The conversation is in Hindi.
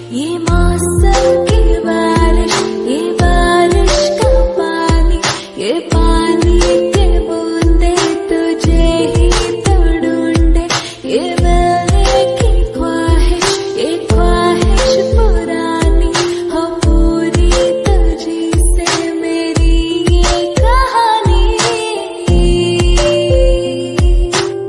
ये मौसम की बारिश ये बारिश का पानी ये पानी